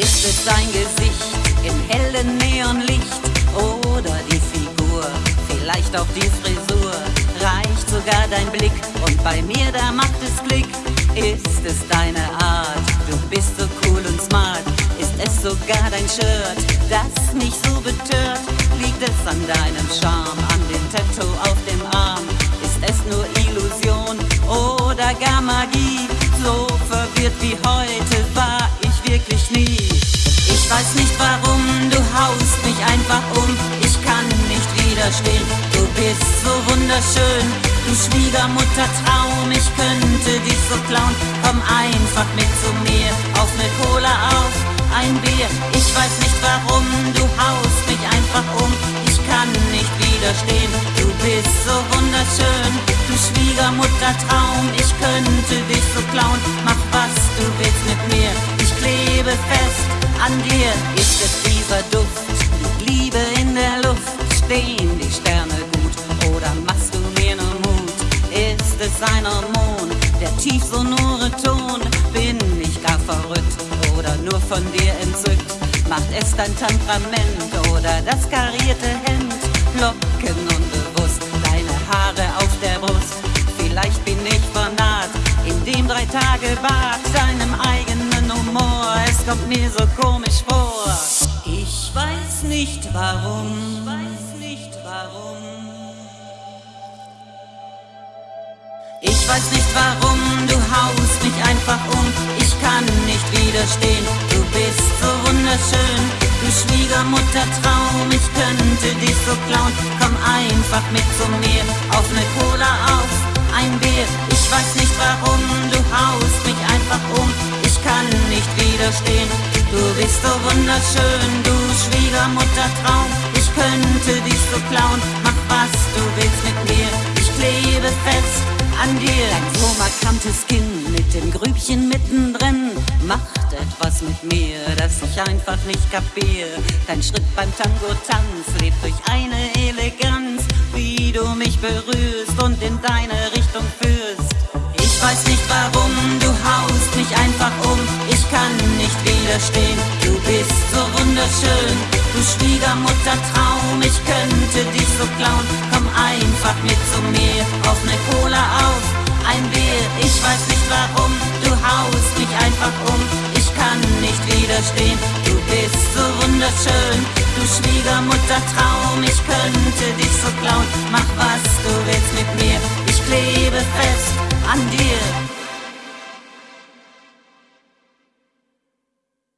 Ist es dein Gesicht im hellen Neonlicht oder die Figur, vielleicht auch die Frisur? Reicht sogar dein Blick und bei mir da macht es Klick. Ist es deine Art? Du bist so cool und smart. Ist es sogar dein Shirt, das mich so betört? Liegt es an deinem Charme, an dem Tattoo auf dem Arm? Ist es nur Illusion oder gar Magie? So verwirrt wie heute nicht widerstehen, du bist so wunderschön. Du Schwiegermutter-Traum, ich könnte dich so klauen. Komm einfach mit zu mir, auf ne Cola auf, ein Bier. Ich weiß nicht warum, du haust mich einfach um. Ich kann nicht widerstehen, du bist so wunderschön. Du Schwiegermutter-Traum, ich könnte dich so klauen. Mach was du willst mit mir, ich klebe fest an dir ist es dieser Duft, Ein Hormon, der tief sonore Ton, bin ich gar verrückt oder nur von dir entzückt? Macht es dein Temperament oder das karierte Hemd, Locken unbewusst, deine Haare auf der Brust, vielleicht bin ich vernarrt in dem drei Tage Bad, deinem eigenen Humor, es kommt mir so komisch vor. Ich weiß nicht warum. Ich weiß nicht warum. Weiß nicht warum, du haust mich einfach um. Ich kann nicht widerstehen, du bist so wunderschön. Du Schwiegermutter-Traum, ich könnte dich so klauen. Komm einfach mit zu mir, auf ne Cola auf, ein Bier. Ich weiß nicht warum, du haust mich einfach um. Ich kann nicht widerstehen, du bist so wunderschön. Du Schwiegermutter-Traum, ich könnte dich so klauen. Mach was du willst dir. Dein so markantes Kinn mit dem Grübchen mittendrin macht etwas mit mir, das ich einfach nicht kapier. Dein Schritt beim Tango-Tanz lebt durch eine Eleganz, wie du mich berührst und in deine Richtung führst. Ich weiß nicht warum, du haust mich einfach um, ich kann nicht widerstehen. Du bist so wunderschön, du Schwiegermutter-Traum, ich könnte dich so klauen. Komm einfach mit zu mir. Auf ne Cola auf, ein Bier, ich weiß nicht warum, du haust mich einfach um, ich kann nicht widerstehen, du bist so wunderschön, du Schwiegermutter Traum, ich könnte dich so klauen, mach was du willst mit mir, ich klebe fest an dir.